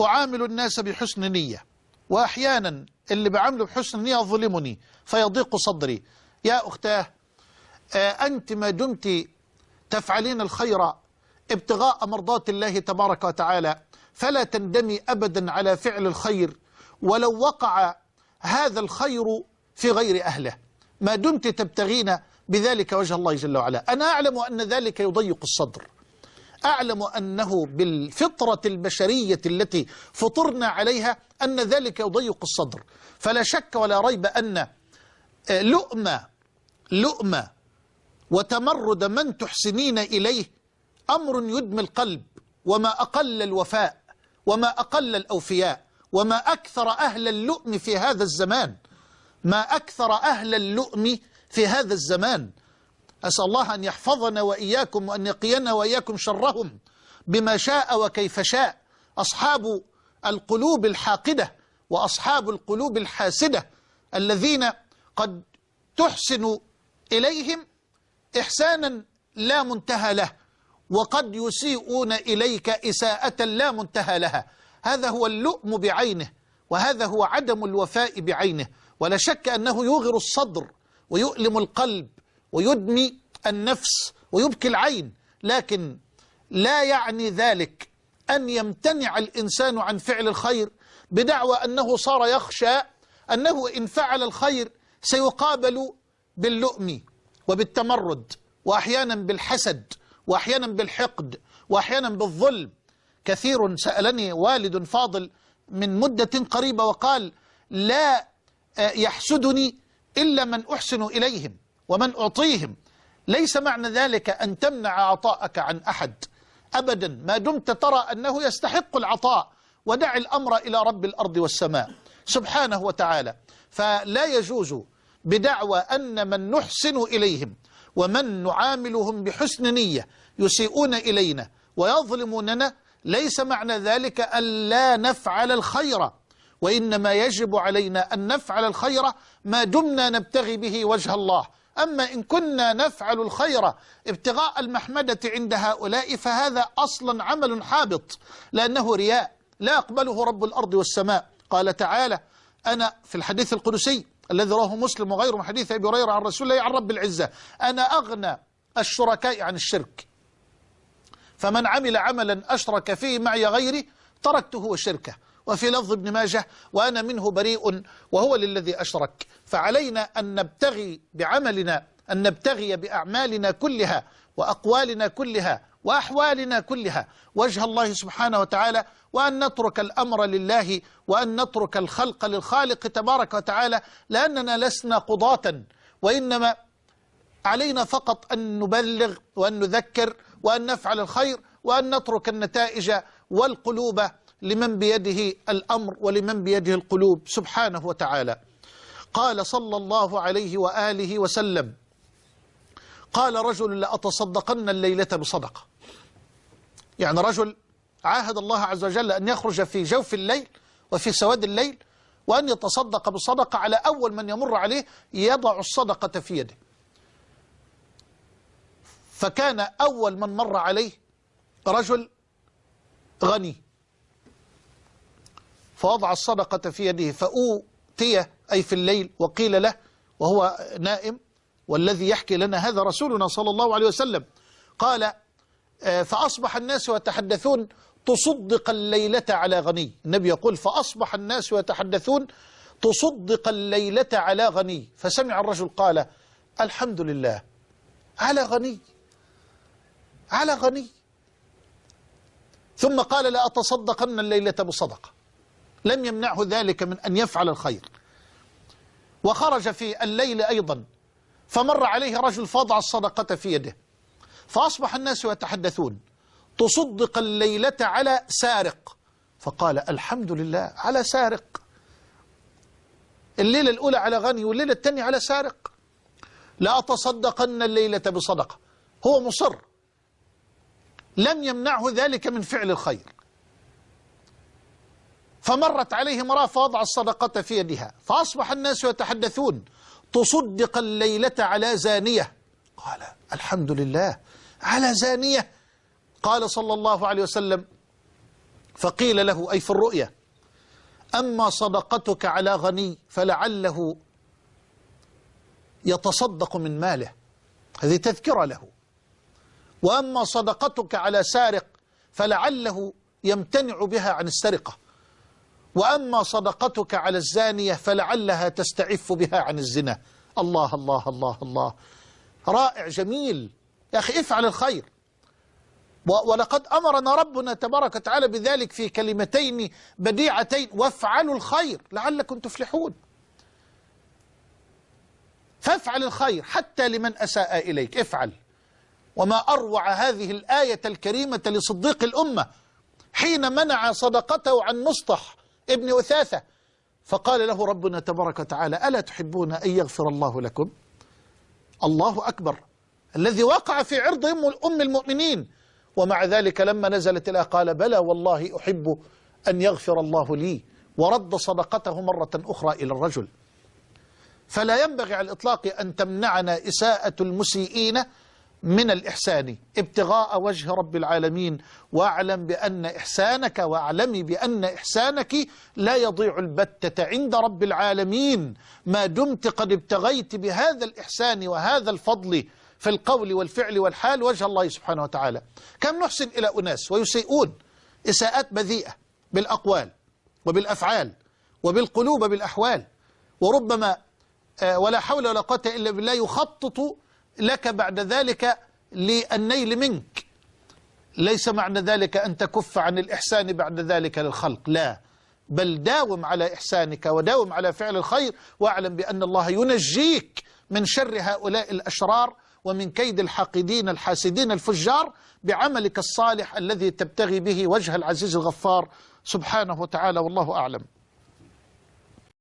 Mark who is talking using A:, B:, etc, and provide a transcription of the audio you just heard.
A: أعامل الناس بحسن نية. وأحيانا اللي بعمله بحسن نية ظلمني فيضيق صدري. يا أختاه آه، أنت ما دمت تفعلين الخير ابتغاء مرضات الله تبارك وتعالى فلا تندمي أبدا على فعل الخير ولو وقع هذا الخير في غير أهله. ما دمت تبتغين بذلك وجه الله جل وعلا. أنا أعلم أن ذلك يضيق الصدر. أعلم أنه بالفطرة البشرية التي فطرنا عليها أن ذلك يضيق الصدر. فلا شك ولا ريب أن لؤم لؤم وتمرد من تحسنين إليه أمر يدمي القلب وما أقل الوفاء وما أقل الأوفياء وما أكثر أهل اللؤم في هذا الزمان ما أكثر أهل اللؤم في هذا الزمان. أسأل الله أن يحفظنا وإياكم وأن يقينا وإياكم شرهم بما شاء وكيف شاء. أصحاب القلوب الحاقدة وأصحاب القلوب الحاسدة الذين قد تحسن إليهم إحسانا لا منتهى له وقد يسيئون إليك إساءة لا منتهى لها. هذا هو اللؤم بعينه وهذا هو عدم الوفاء بعينه. ولا شك أنه يوغر الصدر ويؤلم القلب ويدمي النفس ويبكي العين لكن لا يعني ذلك أن يمتنع الإنسان عن فعل الخير بدعوى أنه صار يخشى أنه إن فعل الخير سيقابل باللؤم وبالتمرد وأحيانا بالحسد وأحيانا بالحقد وأحيانا بالظلم. كثير سألني والد فاضل من مدة قريبة وقال لا يحسدني إلا من أحسن إليهم. ومن أعطيهم. ليس معنى ذلك أن تمنع عطاءك عن أحد. أبدا ما دمت ترى أنه يستحق العطاء. ودع الأمر إلى رب الأرض والسماء. سبحانه وتعالى. فلا يجوز بدعوى أن من نحسن إليهم ومن نعاملهم بحسن نية يسيئون إلينا ويظلموننا. ليس معنى ذلك أن لا نفعل الخير. وإنما يجب علينا أن نفعل الخير ما دمنا نبتغي به وجه الله. أما إن كنا نفعل الخير ابتغاء المحمدة عند هؤلاء فهذا أصلا عمل حابط لأنه رياء لا يقبله رب الأرض والسماء. قال تعالى أنا في الحديث القدسي الذي رواه مسلم وغيره من حديث أبي هريرة عن رسول الله عن رب العزة أنا أغنى الشركاء عن الشرك. فمن عمل عملا أشرك فيه معي غيري تركته وشركه. وفي لفظ ابن ماجه وأنا منه بريء وهو للذي أشرك. فعلينا أن نبتغي بعملنا أن نبتغي بأعمالنا كلها وأقوالنا كلها وأحوالنا كلها. وجه الله سبحانه وتعالى وأن نترك الأمر لله وأن نترك الخلق للخالق تبارك وتعالى لأننا لسنا قضاة وإنما علينا فقط أن نبلغ وأن نذكر وأن نفعل الخير وأن نترك النتائج والقلوب لمن بيده الأمر ولمن بيده القلوب سبحانه وتعالى. قال صلى الله عليه وآله وسلم قال رجل لأتصدقن الليلة بصدقة. يعني رجل عاهد الله عز وجل أن يخرج في جوف الليل وفي سواد الليل وأن يتصدق بصدقة على أول من يمر عليه يضع الصدقة في يده. فكان أول من مر عليه رجل غني. فوضع الصدقة في يده فأوتي أي في الليل وقيل له وهو نائم والذي يحكي لنا هذا رسولنا صلى الله عليه وسلم قال فأصبح الناس يتحدثون تصدق الليلة على غني. النبي يقول فأصبح الناس يتحدثون تصدق الليلة على غني. فسمع الرجل قال الحمد لله على غني على غني. ثم قال لأتصدقن الليلة بصدقة. لم يمنعه ذلك من أن يفعل الخير. وخرج في الليل أيضا فمر عليه رجل فضع الصدقة في يده فأصبح الناس يتحدثون تصدق الليلة على سارق؟ فقال الحمد لله على سارق. الليلة الأولى على غني والليلة الثانية على سارق. لا أتصدقن الليلة بصدقة. هو مصر. لم يمنعه ذلك من فعل الخير. فمرت عليه امرأة فوضع الصدقة في يدها. فأصبح الناس يتحدثون تصدق الليلة على زانية؟ قال الحمد لله على زانية. قال صلى الله عليه وسلم فقيل له أي في الرؤيا أما صدقتك على غني فلعله يتصدق من ماله. هذه تذكرة له. وأما صدقتك على سارق فلعله يمتنع بها عن السرقة. وأما صدقتك على الزانية فلعلها تستعف بها عن الزنا. الله الله الله الله. رائع جميل. يا أخي افعل الخير. ولقد أمرنا ربنا تبارك وتعالى بذلك في كلمتين بديعتين. وافعلوا الخير. لعلكم تفلحون. فافعل الخير حتى لمن أساء إليك. افعل. وما أروع هذه الآية الكريمة لصديق الأمة. حين منع صدقته عن مصطح ابن أثاثة. فقال له ربنا تبارك وتعالى ألا تحبون أن يغفر الله لكم؟ الله أكبر. الذي وقع في عرض أم المؤمنين. ومع ذلك لما نزلت الآية قال بلى والله أحب أن يغفر الله لي. ورد صدقته مرة أخرى إلى الرجل. فلا ينبغي على الإطلاق أن تمنعنا إساءة المسيئين من الإحسان. ابتغاء وجه رب العالمين. واعلم بأن إحسانك واعلمي بأن إحسانك لا يضيع البتة عند رب العالمين. ما دمت قد ابتغيت بهذا الإحسان وهذا الفضل في القول والفعل والحال وجه الله سبحانه وتعالى. كم نحسن إلى أناس ويسيئون. إساءات بذيئة بالأقوال وبالأفعال وبالقلوب بالأحوال وربما ولا حول ولا قوة إلا بالله يخطط لك بعد ذلك للنيل منك. ليس معنى ذلك أن تكف عن الإحسان بعد ذلك للخلق لا. بل داوم على إحسانك وداوم على فعل الخير واعلم بأن الله ينجيك من شر هؤلاء الأشرار ومن كيد الحاقدين الحاسدين الفجار بعملك الصالح الذي تبتغي به وجه العزيز الغفار. سبحانه وتعالى والله أعلم.